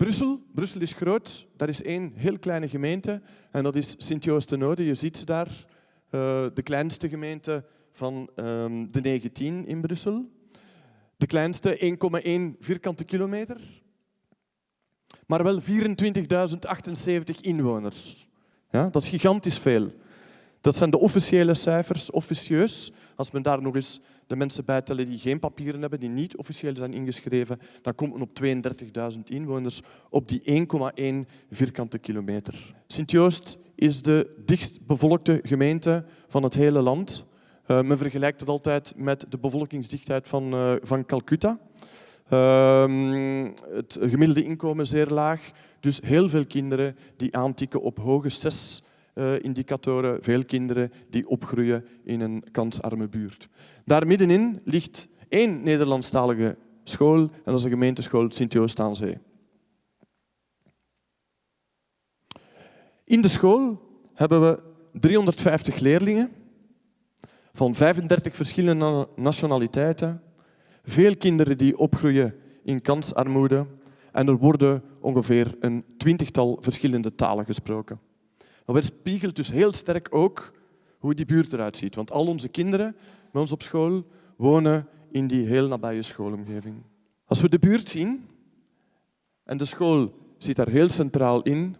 Brussel. Brussel is groot. Daar is één heel kleine gemeente en dat is Sint-Joost-de-Noode. Je ziet ze daar, uh, de kleinste gemeente van um, de 19 in Brussel. De kleinste 1,1 vierkante kilometer, maar wel 24.078 inwoners. Ja, dat is gigantisch veel. Dat zijn de officiële cijfers, officieus. Als men daar nog eens de mensen bijtellen die geen papieren hebben, die niet officieel zijn ingeschreven, dan komt men op 32.000 inwoners op die 1,1 vierkante kilometer. Sint-Joost is de dichtstbevolkte gemeente van het hele land. Uh, men vergelijkt het altijd met de bevolkingsdichtheid van, uh, van Calcutta. Uh, het gemiddelde inkomen zeer laag, dus heel veel kinderen die aantikken op hoge zes uh, indicatoren, veel kinderen die opgroeien in een kansarme buurt. Daar middenin ligt één Nederlandstalige school en dat is de gemeenteschool Sint-Joost aan Zee. In de school hebben we 350 leerlingen van 35 verschillende nationaliteiten, veel kinderen die opgroeien in kansarmoede en er worden ongeveer een twintigtal verschillende talen gesproken. Dat weerspiegelt dus heel sterk ook hoe die buurt eruit ziet. Want al onze kinderen bij ons op school wonen in die heel nabije schoolomgeving. Als we de buurt zien, en de school zit daar heel centraal in,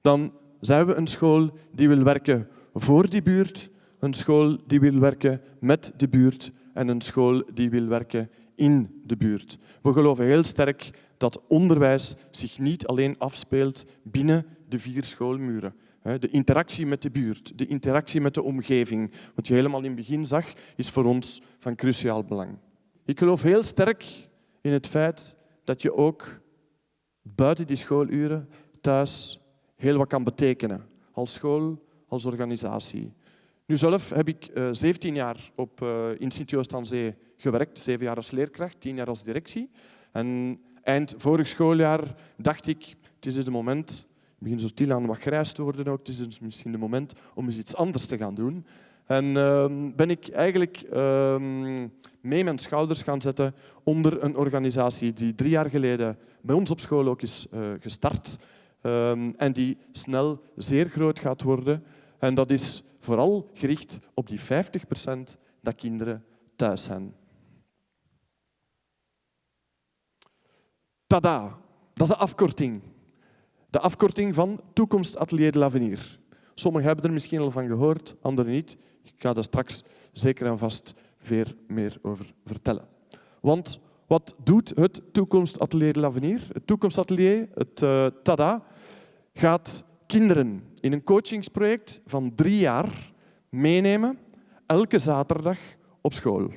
dan zijn we een school die wil werken voor die buurt, een school die wil werken met de buurt en een school die wil werken in de buurt. We geloven heel sterk dat onderwijs zich niet alleen afspeelt binnen de vier schoolmuren. De interactie met de buurt, de interactie met de omgeving, wat je helemaal in het begin zag, is voor ons van cruciaal belang. Ik geloof heel sterk in het feit dat je ook buiten die schooluren thuis heel wat kan betekenen. Als school, als organisatie. Nu zelf heb ik 17 eh, jaar op, uh, in Sint-Joost aan Zee gewerkt. Zeven jaar als leerkracht, tien jaar als directie. En eind vorig schooljaar dacht ik, het is het moment begin zo stilaan wat grijs te worden ook. Het is dus misschien het moment om eens iets anders te gaan doen. En uh, ben ik eigenlijk uh, mee mijn schouders gaan zetten onder een organisatie die drie jaar geleden bij ons op school ook is uh, gestart. Ehm, en die snel zeer groot gaat worden. En dat is vooral gericht op die 50 procent dat kinderen thuis zijn. Tada, dat is een afkorting. De afkorting van Toekomstatelier de l'Avenir. Sommigen hebben er misschien al van gehoord, anderen niet. Ik ga daar straks zeker en vast veel meer over vertellen. Want wat doet het Toekomstatelier de l'Avenir? Het Toekomstatelier, het uh, TADA, gaat kinderen in een coachingsproject van drie jaar meenemen, elke zaterdag op school.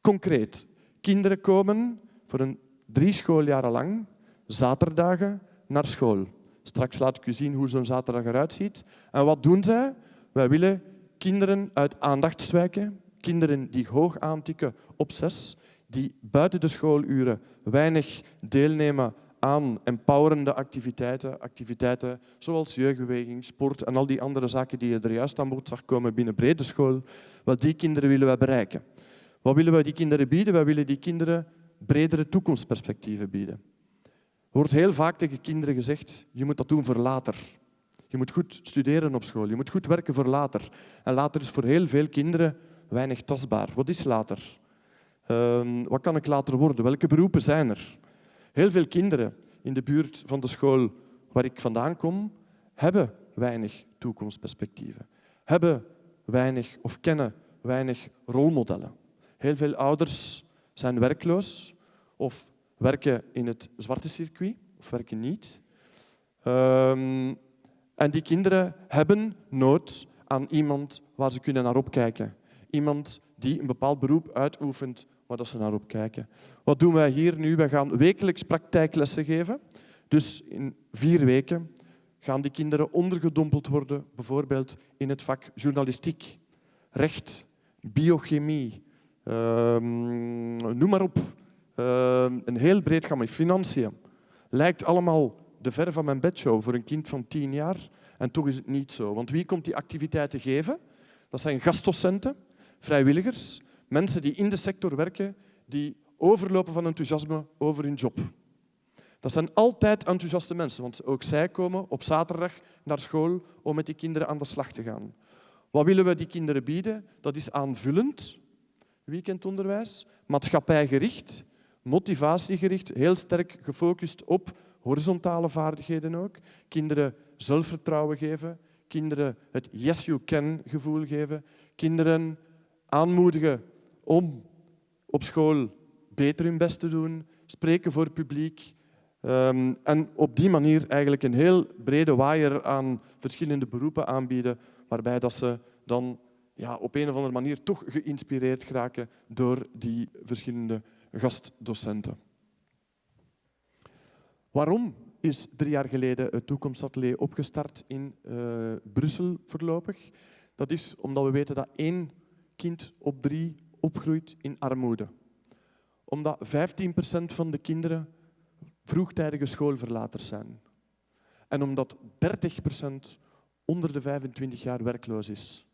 Concreet, kinderen komen voor een drie schooljaren lang, zaterdagen, naar school. Straks laat ik u zien hoe zo'n zaterdag eruit ziet. En wat doen zij? Wij willen kinderen uit aandachtswijken, kinderen die hoog aantikken op zes, die buiten de schooluren weinig deelnemen aan empowerende activiteiten, activiteiten zoals jeugdbeweging, sport en al die andere zaken die je er juist aan bod zag komen binnen brede school, wat die kinderen willen wij bereiken. Wat willen wij die kinderen bieden? Wij willen die kinderen bredere toekomstperspectieven bieden. Er wordt heel vaak tegen kinderen gezegd, je moet dat doen voor later. Je moet goed studeren op school, je moet goed werken voor later. En later is voor heel veel kinderen weinig tastbaar. Wat is later? Uh, wat kan ik later worden? Welke beroepen zijn er? Heel veel kinderen in de buurt van de school waar ik vandaan kom, hebben weinig toekomstperspectieven. Hebben weinig of kennen weinig rolmodellen. Heel veel ouders zijn werkloos of werken in het zwarte circuit of werken niet. Um, en die kinderen hebben nood aan iemand waar ze kunnen naar opkijken. Iemand die een bepaald beroep uitoefent waar ze naar opkijken. Wat doen wij hier nu? Wij gaan wekelijks praktijklessen geven. Dus in vier weken gaan die kinderen ondergedompeld worden, bijvoorbeeld in het vak journalistiek, recht, biochemie, um, noem maar op. Ehm, een heel breed gamma. Financiën. Lijkt allemaal de ver van mijn bedshow voor een kind van tien jaar. En toch is het niet zo. Want wie komt die activiteiten geven? Dat zijn gastdocenten, vrijwilligers, mensen die in de sector werken, die overlopen van enthousiasme over hun job. Dat zijn altijd enthousiaste mensen, want ook zij komen op zaterdag naar school om met die kinderen aan de slag te gaan. Wat willen we die kinderen bieden? Dat is aanvullend weekendonderwijs, maatschappijgericht, motivatiegericht, heel sterk gefocust op horizontale vaardigheden ook. Kinderen zelfvertrouwen geven, kinderen het yes you can gevoel geven, kinderen aanmoedigen om op school beter hun best te doen, spreken voor het publiek. Um, en op die manier eigenlijk een heel brede waaier aan verschillende beroepen aanbieden, waarbij dat ze dan ja, op een of andere manier toch geïnspireerd geraken door die verschillende gastdocenten. Waarom is drie jaar geleden het Toekomstatelier opgestart in uh, Brussel voorlopig? Dat is omdat we weten dat één kind op drie opgroeit in armoede. Omdat 15% van de kinderen vroegtijdige schoolverlaters zijn. En omdat 30% onder de 25 jaar werkloos is.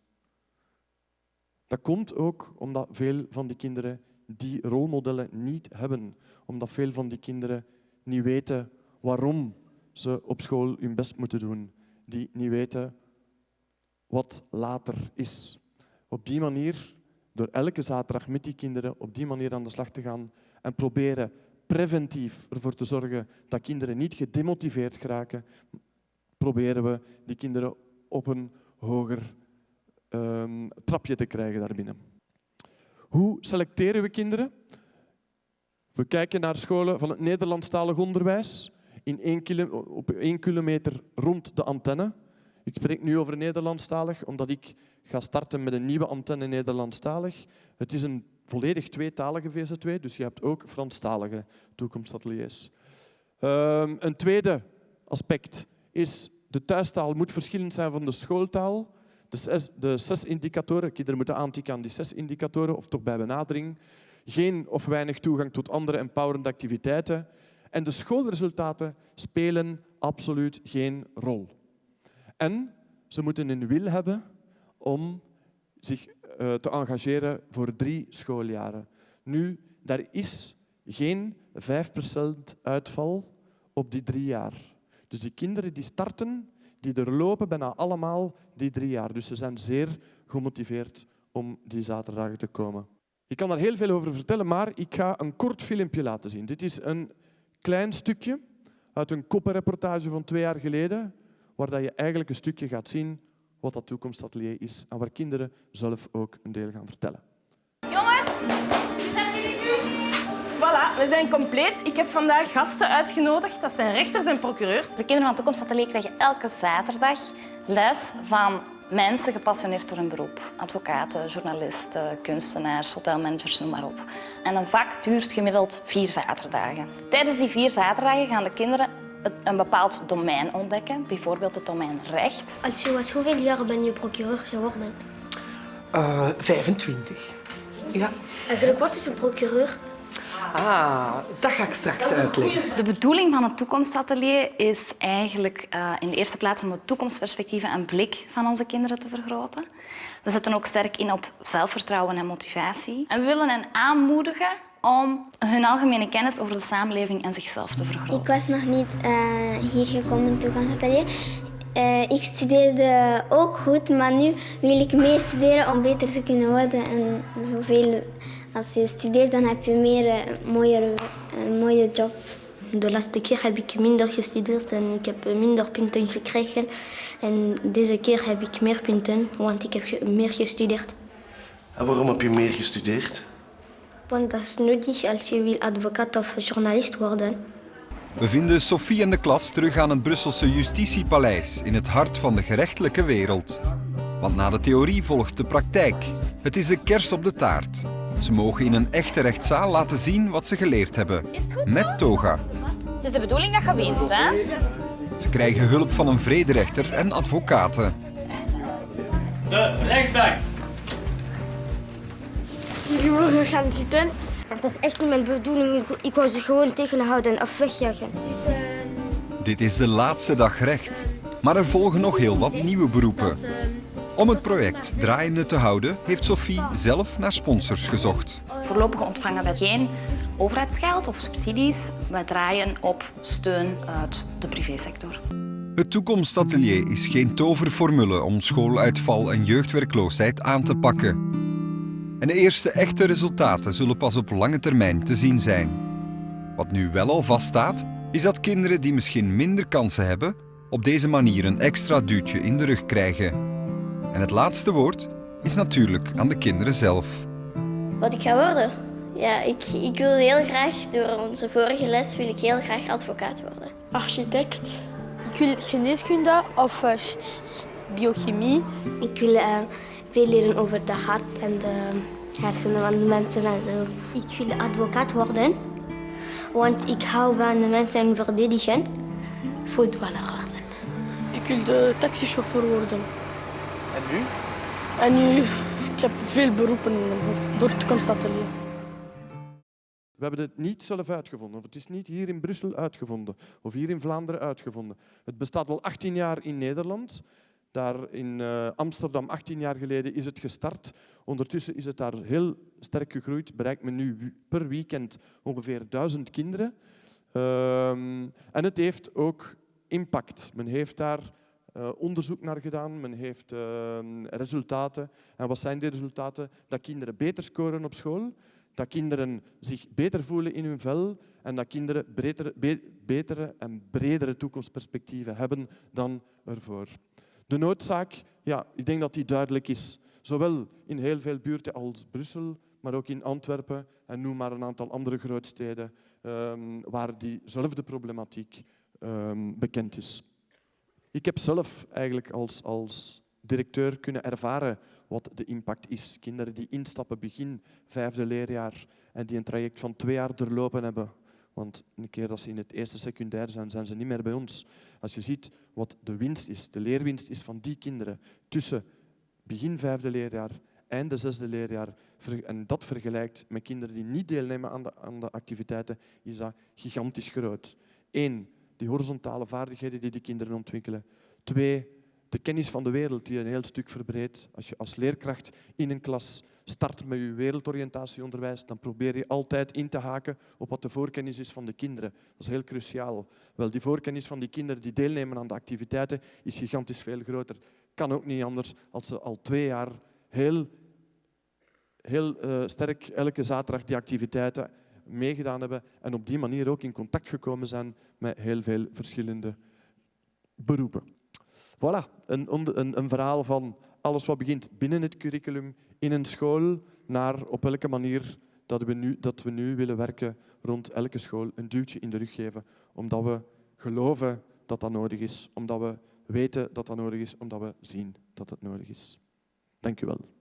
Dat komt ook omdat veel van die kinderen die rolmodellen niet hebben. Omdat veel van die kinderen niet weten waarom ze op school hun best moeten doen. Die niet weten wat later is. Op die manier, door elke zaterdag met die kinderen op die manier aan de slag te gaan en proberen preventief ervoor te zorgen dat kinderen niet gedemotiveerd geraken, proberen we die kinderen op een hoger um, trapje te krijgen daarbinnen. Hoe selecteren we kinderen? We kijken naar scholen van het Nederlandstalig onderwijs in op één kilometer rond de antenne. Ik spreek nu over Nederlandstalig, omdat ik ga starten met een nieuwe antenne Nederlandstalig. Het is een volledig tweetalige VZ2, dus je hebt ook Franstalige toekomstateliers. Um, een tweede aspect is de thuistaal moet verschillend zijn van de schooltaal. De zes, de zes indicatoren, kinderen moeten aantikken aan die zes indicatoren, of toch bij benadering. Geen of weinig toegang tot andere empowerende activiteiten. En de schoolresultaten spelen absoluut geen rol. En ze moeten een wil hebben om zich uh, te engageren voor drie schooljaren. Nu, daar is geen 5% uitval op die drie jaar. Dus die kinderen die starten, die er lopen bijna allemaal die drie jaar. Dus ze zijn zeer gemotiveerd om die zaterdagen te komen. Ik kan daar heel veel over vertellen, maar ik ga een kort filmpje laten zien. Dit is een klein stukje uit een koppenreportage van twee jaar geleden, waar je eigenlijk een stukje gaat zien wat dat toekomstatelier is en waar kinderen zelf ook een deel gaan vertellen. Jongens, zijn jullie nu? Voilà, we zijn compleet. Ik heb vandaag gasten uitgenodigd. Dat zijn rechters en procureurs. De kinderen van het toekomstatelier krijgen elke zaterdag les van mensen gepassioneerd door hun beroep. Advocaten, journalisten, kunstenaars, hotelmanagers, noem maar op. En een vak duurt gemiddeld vier zaterdagen. Tijdens die vier zaterdagen gaan de kinderen een bepaald domein ontdekken, bijvoorbeeld het domein recht. Als je was, hoeveel jaar ben je procureur geworden? Uh, 25. Ja. Eigenlijk, wat is een procureur? Ah, dat ga ik straks uitleggen. De bedoeling van het toekomstatelier is eigenlijk uh, in de eerste plaats om de toekomstperspectieven en blik van onze kinderen te vergroten. We zetten ook sterk in op zelfvertrouwen en motivatie. En we willen hen aanmoedigen om hun algemene kennis over de samenleving en zichzelf te vergroten. Ik was nog niet uh, hier gekomen in toekomstatelier. Uh, ik studeerde ook goed, maar nu wil ik meer studeren om beter te kunnen worden en zoveel als je studeert, dan heb je meer een mooie, een mooie job. De laatste keer heb ik minder gestudeerd en ik heb minder punten gekregen. En deze keer heb ik meer punten, want ik heb meer gestudeerd. En waarom heb je meer gestudeerd? Want dat is nodig als je wil advocaat of journalist worden. We vinden Sophie en de klas terug aan het Brusselse Justitiepaleis in het hart van de gerechtelijke wereld. Want na de theorie volgt de praktijk. Het is de kerst op de taart. Ze mogen in een echte rechtszaal laten zien wat ze geleerd hebben. Met toga. Het is de bedoeling dat je wint, hè? Ze krijgen hulp van een vrederechter en advocaten. De rechtbank. Jullie gaan zitten. Dat is echt niet mijn bedoeling. Ik wou ze gewoon tegenhouden of wegjagen. Dit is de laatste dag recht. Maar er volgen nog heel wat nieuwe beroepen. Om het project draaiende te houden, heeft Sophie zelf naar sponsors gezocht. Voorlopig ontvangen we geen overheidsgeld of subsidies. We draaien op steun uit de privésector. Het toekomstatelier is geen toverformule om schooluitval en jeugdwerkloosheid aan te pakken. En de eerste echte resultaten zullen pas op lange termijn te zien zijn. Wat nu wel al vaststaat, is dat kinderen die misschien minder kansen hebben, op deze manier een extra duwtje in de rug krijgen. En het laatste woord is natuurlijk aan de kinderen zelf. Wat ik ga worden? Ja, ik, ik wil heel graag, door onze vorige les, wil ik heel graag advocaat worden. Architect. Ik wil geneeskunde of uh, biochemie. Ik wil uh, veel leren over de hart en de hersenen van de mensen en zo. Ik wil advocaat worden, want ik hou van de mensen verdedigen. Voetballer worden. Ik wil de taxichauffeur worden. En nu? En nu, ik heb veel beroepen in mijn hoofd door het toekomstatelier. We hebben het niet zelf uitgevonden, of het is niet hier in Brussel uitgevonden, of hier in Vlaanderen uitgevonden. Het bestaat al 18 jaar in Nederland. Daar in uh, Amsterdam, 18 jaar geleden, is het gestart. Ondertussen is het daar heel sterk gegroeid. Bereikt men nu per weekend ongeveer duizend kinderen. Um, en het heeft ook impact. Men heeft daar uh, onderzoek naar gedaan, men heeft uh, resultaten. En wat zijn die resultaten? Dat kinderen beter scoren op school, dat kinderen zich beter voelen in hun vel en dat kinderen betere, be betere en bredere toekomstperspectieven hebben dan ervoor. De noodzaak, ja, ik denk dat die duidelijk is. Zowel in heel veel buurten als Brussel, maar ook in Antwerpen en noem maar een aantal andere grootsteden um, waar diezelfde problematiek um, bekend is. Ik heb zelf eigenlijk als, als directeur kunnen ervaren wat de impact is. Kinderen die instappen begin vijfde leerjaar en die een traject van twee jaar doorlopen hebben. Want een keer dat ze in het eerste secundair zijn, zijn ze niet meer bij ons. Als je ziet wat de winst is, de leerwinst is van die kinderen tussen begin vijfde leerjaar en de zesde leerjaar, en dat vergelijkt met kinderen die niet deelnemen aan de, aan de activiteiten, is dat gigantisch groot. Eén, die horizontale vaardigheden die die kinderen ontwikkelen. Twee, de kennis van de wereld die een heel stuk verbreedt. Als je als leerkracht in een klas start met je wereldoriëntatieonderwijs, dan probeer je altijd in te haken op wat de voorkennis is van de kinderen. Dat is heel cruciaal. Wel, die voorkennis van die kinderen die deelnemen aan de activiteiten is gigantisch veel groter. Kan ook niet anders als ze al twee jaar heel, heel uh, sterk elke zaterdag die activiteiten meegedaan hebben en op die manier ook in contact gekomen zijn met heel veel verschillende beroepen. Voilà, een, een, een verhaal van alles wat begint binnen het curriculum in een school naar op welke manier dat we, nu, dat we nu willen werken rond elke school een duwtje in de rug geven, omdat we geloven dat dat nodig is, omdat we weten dat dat nodig is, omdat we zien dat het nodig is. Dank u wel.